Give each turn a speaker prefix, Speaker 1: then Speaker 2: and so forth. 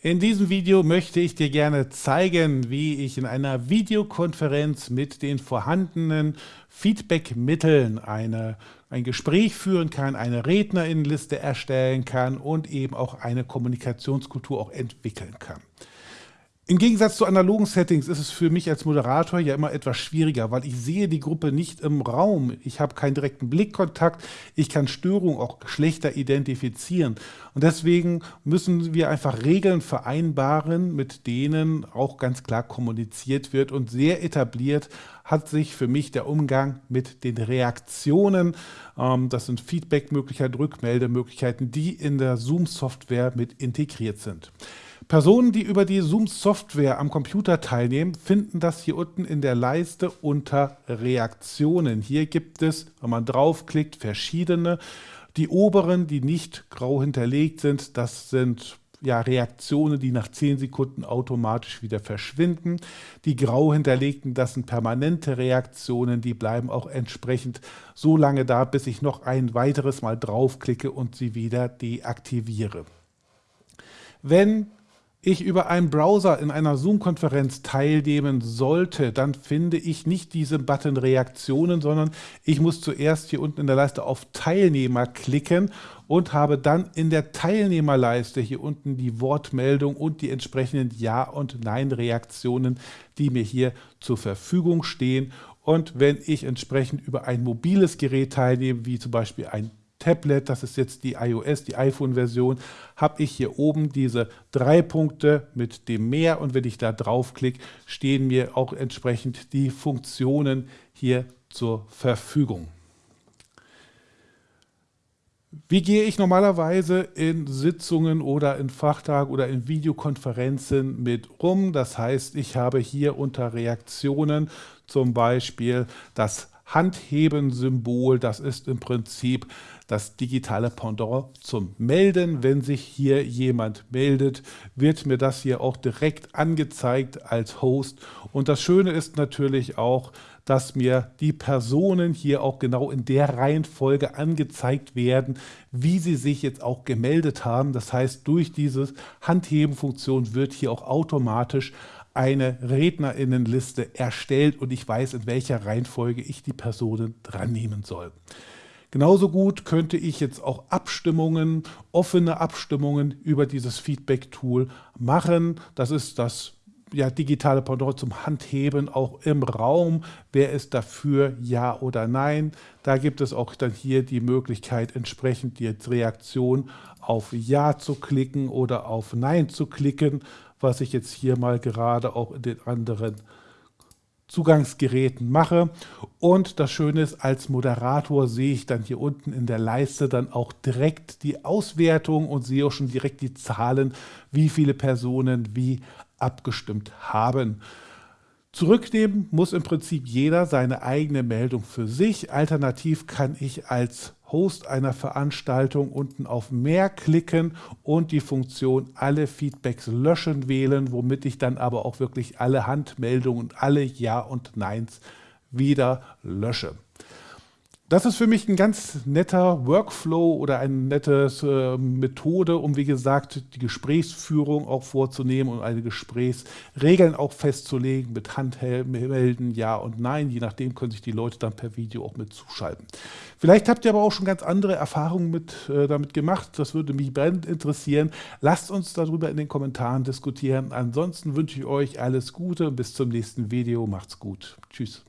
Speaker 1: In diesem Video möchte ich dir gerne zeigen, wie ich in einer Videokonferenz mit den vorhandenen Feedback-Mitteln ein Gespräch führen kann, eine Rednerinnenliste erstellen kann und eben auch eine Kommunikationskultur auch entwickeln kann. Im Gegensatz zu analogen Settings ist es für mich als Moderator ja immer etwas schwieriger, weil ich sehe die Gruppe nicht im Raum. Ich habe keinen direkten Blickkontakt. Ich kann Störungen auch schlechter identifizieren. Und deswegen müssen wir einfach Regeln vereinbaren, mit denen auch ganz klar kommuniziert wird. Und sehr etabliert hat sich für mich der Umgang mit den Reaktionen. Ähm, das sind Feedback-Möglichkeiten, Rückmeldemöglichkeiten, die in der Zoom-Software mit integriert sind. Personen, die über die Zoom-Software am Computer teilnehmen, finden das hier unten in der Leiste unter Reaktionen. Hier gibt es, wenn man draufklickt, verschiedene. Die oberen, die nicht grau hinterlegt sind, das sind ja, Reaktionen, die nach 10 Sekunden automatisch wieder verschwinden. Die grau hinterlegten, das sind permanente Reaktionen, die bleiben auch entsprechend so lange da, bis ich noch ein weiteres Mal draufklicke und sie wieder deaktiviere. Wenn ich über einen Browser in einer Zoom-Konferenz teilnehmen sollte, dann finde ich nicht diese Button Reaktionen, sondern ich muss zuerst hier unten in der Leiste auf Teilnehmer klicken und habe dann in der Teilnehmerleiste hier unten die Wortmeldung und die entsprechenden Ja- und Nein-Reaktionen, die mir hier zur Verfügung stehen. Und wenn ich entsprechend über ein mobiles Gerät teilnehme, wie zum Beispiel ein Tablet, das ist jetzt die iOS, die iPhone-Version, habe ich hier oben diese drei Punkte mit dem Mehr und wenn ich da draufklicke, stehen mir auch entsprechend die Funktionen hier zur Verfügung. Wie gehe ich normalerweise in Sitzungen oder in Fachtagen oder in Videokonferenzen mit rum? Das heißt, ich habe hier unter Reaktionen zum Beispiel das Handheben-Symbol. Das ist im Prinzip das digitale Pendant zum Melden. Wenn sich hier jemand meldet, wird mir das hier auch direkt angezeigt als Host. Und das Schöne ist natürlich auch, dass mir die Personen hier auch genau in der Reihenfolge angezeigt werden, wie sie sich jetzt auch gemeldet haben. Das heißt, durch diese Handheben-Funktion wird hier auch automatisch eine Rednerinnenliste erstellt und ich weiß, in welcher Reihenfolge ich die Personen dran nehmen soll. Genauso gut könnte ich jetzt auch Abstimmungen, offene Abstimmungen über dieses Feedback-Tool machen. Das ist das ja, digitale Pendant zum Handheben auch im Raum. Wer ist dafür, ja oder nein? Da gibt es auch dann hier die Möglichkeit, entsprechend die Reaktion auf Ja zu klicken oder auf Nein zu klicken, was ich jetzt hier mal gerade auch in den anderen Zugangsgeräten mache. Und das Schöne ist, als Moderator sehe ich dann hier unten in der Leiste dann auch direkt die Auswertung und sehe auch schon direkt die Zahlen, wie viele Personen wie abgestimmt haben. Zurücknehmen muss im Prinzip jeder seine eigene Meldung für sich. Alternativ kann ich als Host einer Veranstaltung unten auf Mehr klicken und die Funktion Alle Feedbacks löschen wählen, womit ich dann aber auch wirklich alle Handmeldungen und alle Ja und Neins wieder lösche. Das ist für mich ein ganz netter Workflow oder eine nette äh, Methode, um wie gesagt die Gesprächsführung auch vorzunehmen und eine Gesprächsregeln auch festzulegen mit Handmelden, Ja und Nein. Je nachdem können sich die Leute dann per Video auch mit zuschalten. Vielleicht habt ihr aber auch schon ganz andere Erfahrungen mit, äh, damit gemacht. Das würde mich brennend interessieren. Lasst uns darüber in den Kommentaren diskutieren. Ansonsten wünsche ich euch alles Gute und bis zum nächsten Video. Macht's gut. Tschüss.